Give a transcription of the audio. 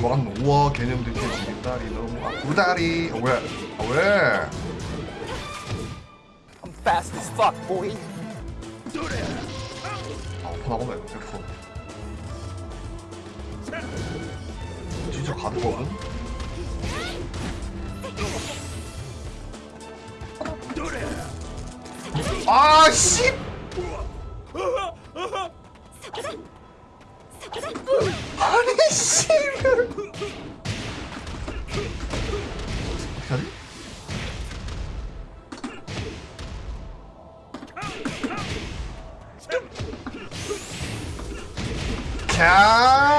뭐랑 우와 개념들 깨지는 다리 너무 아 어, 왜? 아, 왜? I'm fast as fuck, boy. 아 오픈하고만 F 진짜 가드거든? 아 씨! Cow!